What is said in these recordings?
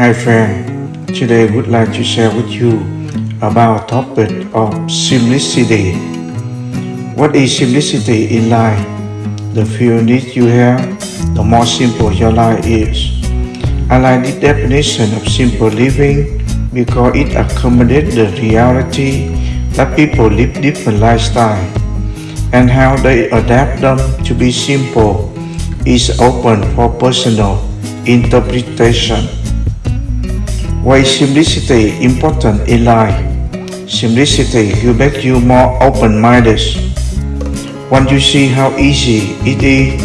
Hi friend, today I would like to share with you about a topic of simplicity. What is simplicity in life? The fewer needs you have, the more simple your life is. I like the definition of simple living because it accommodates the reality that people live different lifestyles and how they adapt them to be simple is open for personal interpretation. Why simplicity important in life? Simplicity will make you more open-minded. Once you see how easy it is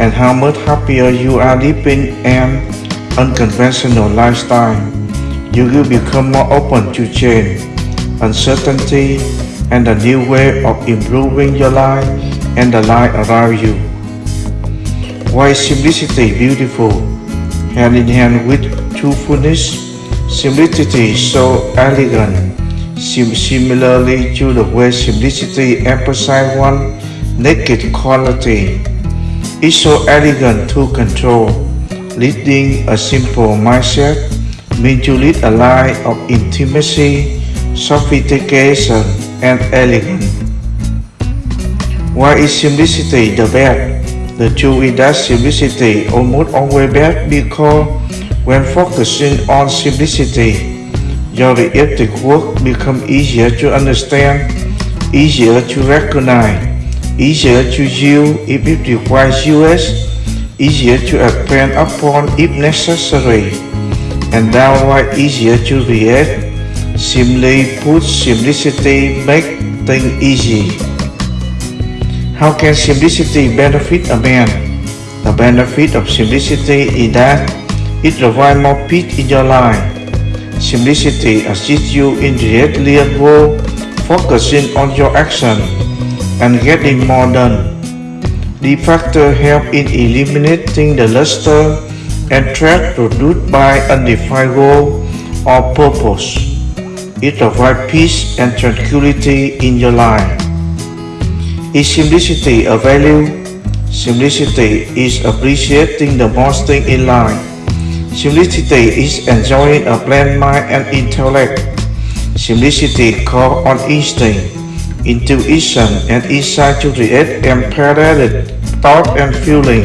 and how much happier you are living an unconventional lifestyle, you will become more open to change, uncertainty, and a new way of improving your life and the life around you. Why simplicity beautiful? Hand in hand with truthfulness, simplicity is so elegant. Sim similarly to the way simplicity emphasizes one naked quality, it's so elegant to control, leading a simple mindset means to lead a life of intimacy, sophistication, and elegance. Why is simplicity the best? The truth is that simplicity almost always best because when focusing on simplicity, your reactive work becomes easier to understand, easier to recognize, easier to use if it requires use, easier to expand upon if necessary and downright easier to react. Simply put, simplicity makes things easy. How can simplicity benefit a man? The benefit of simplicity is that it provides more peace in your life. Simplicity assists you in directly goal, focusing on your action and getting more done. The factor help in eliminating the luster and threat produced by undefined goal or purpose. It provides peace and tranquility in your life. Is simplicity a value? Simplicity is appreciating the most thing in life. Simplicity is enjoying a bland mind and intellect. Simplicity calls on instinct, intuition, and insight to create empowered thought and feeling.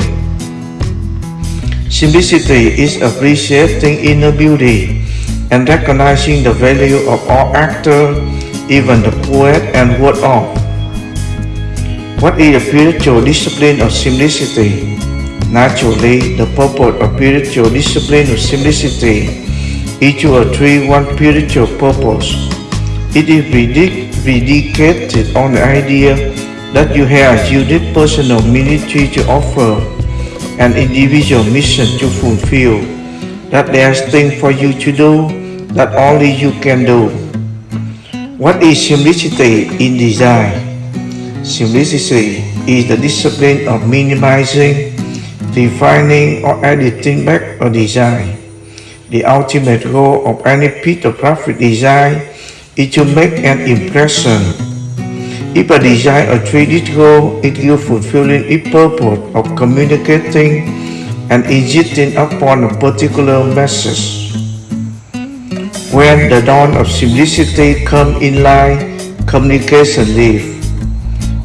Simplicity is appreciating inner beauty and recognizing the value of all actors, even the poet and word of. What is the spiritual discipline of simplicity? Naturally, the purpose of spiritual discipline of simplicity is to achieve one spiritual purpose. It is predicated on the idea that you have a unique personal ministry to offer an individual mission to fulfill, that there's things for you to do that only you can do. What is simplicity in design? Simplicity is the discipline of minimizing, refining or editing back a design. The ultimate goal of any piece of graphic design is to make an impression if a design a 3D goal, it will fulfilling its purpose of communicating and insisting upon a particular message. When the dawn of simplicity come in line, communication leave.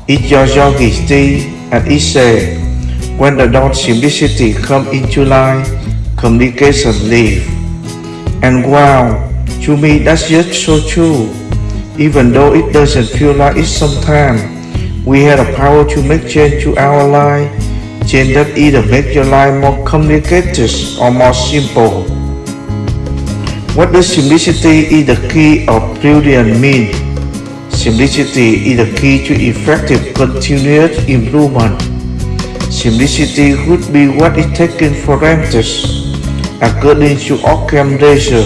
It's your yogi stay and it say, when the dawn simplicity come into line, communication leave. And wow, to me that's just so true. Even though it doesn't feel like it sometimes, we have the power to make change to our life, change that either make your life more complicated or more simple. What does simplicity is the key of brilliant mean? Simplicity is the key to effective continuous improvement. Simplicity would be what is taken for granted, according to Occam's razor,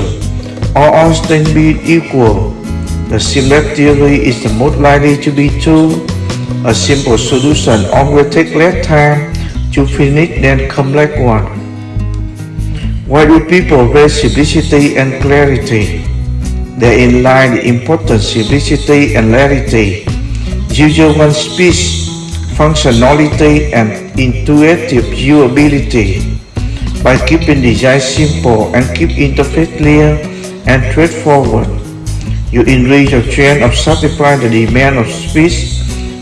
all things being equal. The simple theory is the most likely to be true. A simple solution always takes less time to finish than complex one. Why do people raise simplicity and clarity? Therein lie the important simplicity and clarity. Usual one speech, functionality and intuitive viewability. by keeping design simple and keep interface clear and straightforward. You enrich your trend of satisfying the demand of speed,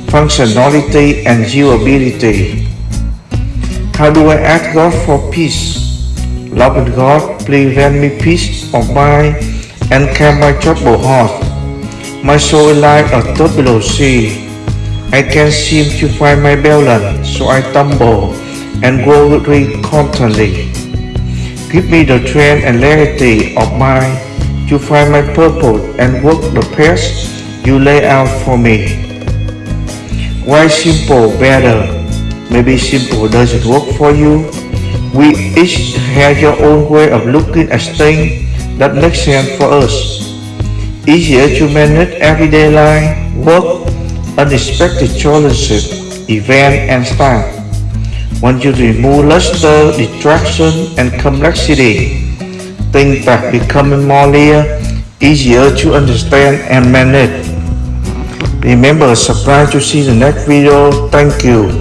functionality, and usability. How do I ask God for peace? Loving God, please grant me peace of mind and calm my troubled heart. My soul is like a turbulent sea. I can't seem to find my balance, so I tumble and grow weak constantly. Give me the strength and clarity of mind to find my purpose and work the path you lay out for me. Why simple better? Maybe simple doesn't work for you. We each have your own way of looking at things that makes sense for us. Easier to manage everyday life, work, unexpected challenges, event and stuff. Once you remove luster, distraction, and complexity, things start becoming more clear, easier to understand and manage. Remember, subscribe to see the next video. Thank you.